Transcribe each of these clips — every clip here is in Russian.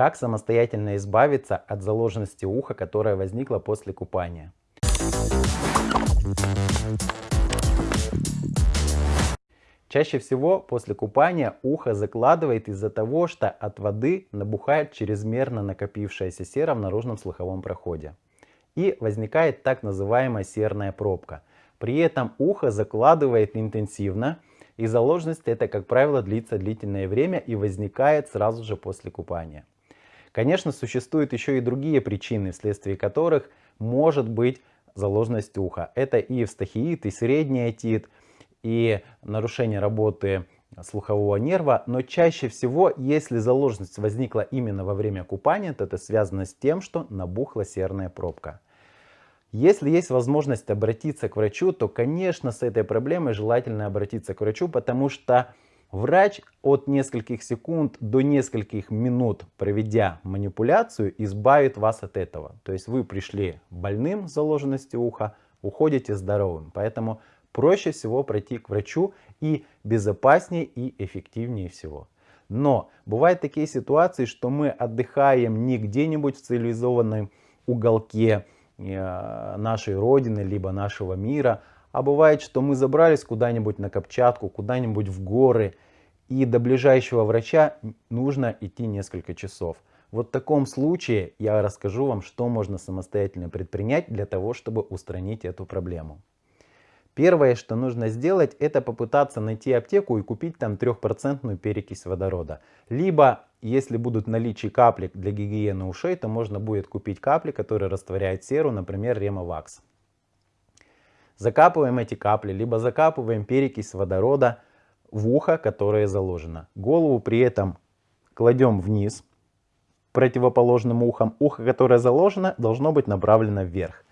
Как самостоятельно избавиться от заложенности уха, которая возникла после купания? Чаще всего после купания ухо закладывает из-за того, что от воды набухает чрезмерно накопившаяся сера в наружном слуховом проходе. И возникает так называемая серная пробка. При этом ухо закладывает интенсивно, и заложенность это, как правило, длится длительное время и возникает сразу же после купания. Конечно, существуют еще и другие причины, вследствие которых может быть заложенность уха. Это и эвстахиит, и средний отит, и нарушение работы слухового нерва, но чаще всего, если заложенность возникла именно во время купания, то это связано с тем, что набухла серная пробка. Если есть возможность обратиться к врачу, то, конечно, с этой проблемой желательно обратиться к врачу, потому что врач от нескольких секунд до нескольких минут, проведя манипуляцию, избавит вас от этого. То есть вы пришли больным с заложенностью уха, уходите здоровым. Поэтому проще всего пройти к врачу и безопаснее и эффективнее всего. Но бывают такие ситуации, что мы отдыхаем не где-нибудь в цивилизованном уголке э, нашей родины, либо нашего мира, а бывает, что мы забрались куда-нибудь на Камчатку, куда-нибудь в горы, и до ближайшего врача нужно идти несколько часов. Вот в таком случае я расскажу вам, что можно самостоятельно предпринять для того, чтобы устранить эту проблему. Первое, что нужно сделать, это попытаться найти аптеку и купить там 3% перекись водорода. Либо, если будут наличии капли для гигиены ушей, то можно будет купить капли, которые растворяют серу, например, Ремовакс. Закапываем эти капли, либо закапываем перекись водорода в ухо, которое заложено. Голову при этом кладем вниз, противоположным ухом. Ухо, которое заложено, должно быть направлено вверх.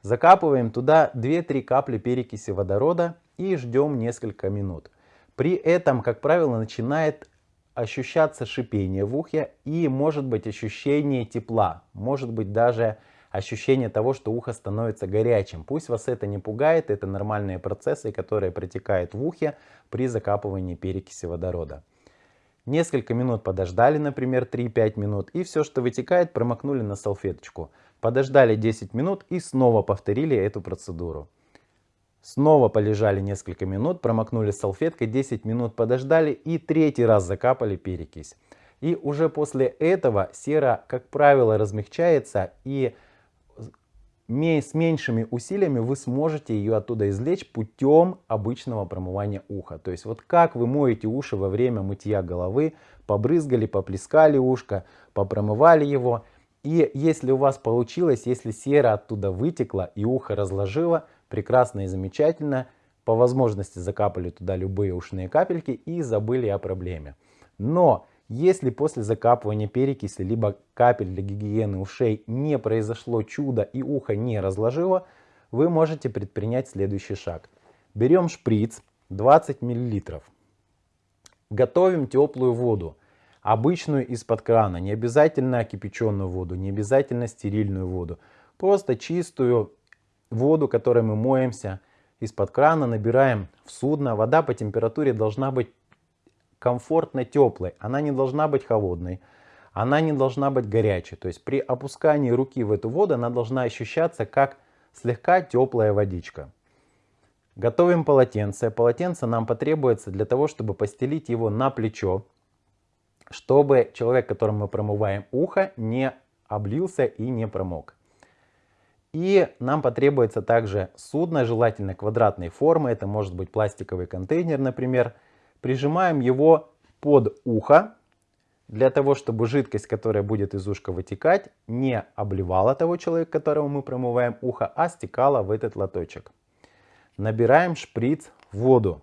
Закапываем туда 2-3 капли перекиси водорода и ждем несколько минут. При этом, как правило, начинает ощущаться шипение в ухе и может быть ощущение тепла, может быть даже ощущение того, что ухо становится горячим. Пусть вас это не пугает, это нормальные процессы, которые протекают в ухе при закапывании перекиси водорода. Несколько минут подождали, например, 3-5 минут, и все, что вытекает, промокнули на салфеточку. Подождали 10 минут и снова повторили эту процедуру. Снова полежали несколько минут, промокнули салфеткой, 10 минут подождали и третий раз закапали перекись. И уже после этого сера, как правило, размягчается и с меньшими усилиями вы сможете ее оттуда извлечь путем обычного промывания уха. То есть вот как вы моете уши во время мытья головы, побрызгали, поплескали ушко, попромывали его и если у вас получилось, если сера оттуда вытекла и ухо разложило, прекрасно и замечательно, по возможности закапали туда любые ушные капельки и забыли о проблеме. Но если после закапывания перекиси либо капель для гигиены ушей не произошло чудо и ухо не разложило, вы можете предпринять следующий шаг. Берем шприц 20 мл. Готовим теплую воду обычную из-под крана, не обязательно кипяченую воду, не обязательно стерильную воду. Просто чистую воду, которой мы моемся из-под крана, набираем в судно. Вода по температуре должна быть комфортно теплой, она не должна быть холодной, она не должна быть горячей. То есть при опускании руки в эту воду она должна ощущаться как слегка теплая водичка. Готовим полотенце. Полотенце нам потребуется для того, чтобы постелить его на плечо чтобы человек, которому мы промываем ухо, не облился и не промок. И нам потребуется также судно, желательно квадратной формы, это может быть пластиковый контейнер, например. Прижимаем его под ухо, для того, чтобы жидкость, которая будет из ушка вытекать, не обливала того человека, которому мы промываем ухо, а стекала в этот лоточек. Набираем шприц в воду.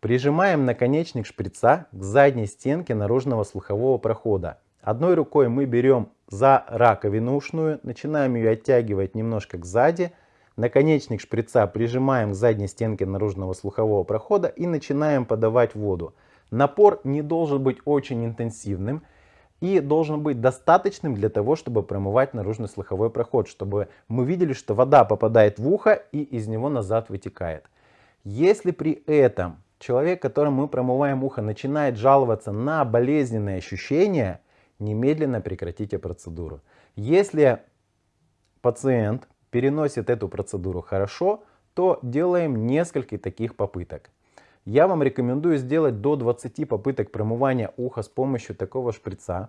Прижимаем наконечник шприца к задней стенке наружного слухового прохода. Одной рукой мы берем за раковину ушную, начинаем ее оттягивать немножко к сзади. Наконечник шприца прижимаем к задней стенке наружного слухового прохода и начинаем подавать воду. Напор не должен быть очень интенсивным и должен быть достаточным для того, чтобы промывать наружный слуховой проход, чтобы мы видели, что вода попадает в ухо и из него назад вытекает. Если при этом Человек, которому мы промываем ухо, начинает жаловаться на болезненные ощущения, немедленно прекратите процедуру. Если пациент переносит эту процедуру хорошо, то делаем несколько таких попыток. Я вам рекомендую сделать до 20 попыток промывания уха с помощью такого шприца.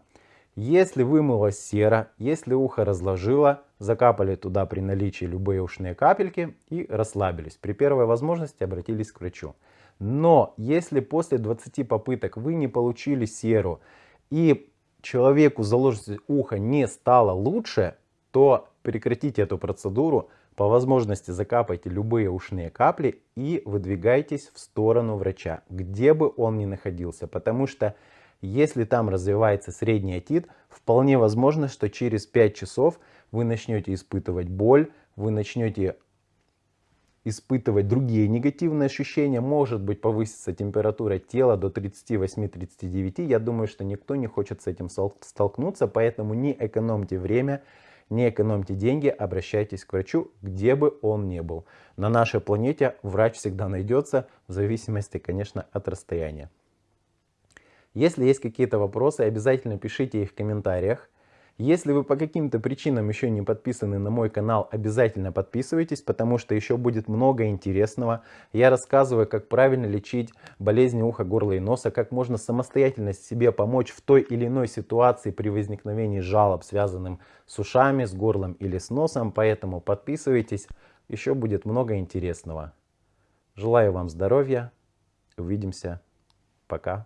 Если вымыло сера, если ухо разложило, закапали туда при наличии любые ушные капельки и расслабились. При первой возможности обратились к врачу. Но если после 20 попыток вы не получили серу и человеку заложить ухо не стало лучше, то прекратите эту процедуру, по возможности закапайте любые ушные капли и выдвигайтесь в сторону врача, где бы он ни находился. Потому что если там развивается средний отит, вполне возможно, что через 5 часов вы начнете испытывать боль, вы начнете испытывать другие негативные ощущения, может быть повысится температура тела до 38-39. Я думаю, что никто не хочет с этим столкнуться, поэтому не экономьте время, не экономьте деньги, обращайтесь к врачу, где бы он ни был. На нашей планете врач всегда найдется, в зависимости, конечно, от расстояния. Если есть какие-то вопросы, обязательно пишите их в комментариях. Если вы по каким-то причинам еще не подписаны на мой канал, обязательно подписывайтесь, потому что еще будет много интересного. Я рассказываю, как правильно лечить болезни уха, горла и носа, как можно самостоятельно себе помочь в той или иной ситуации при возникновении жалоб, связанным с ушами, с горлом или с носом. Поэтому подписывайтесь, еще будет много интересного. Желаю вам здоровья, увидимся, пока.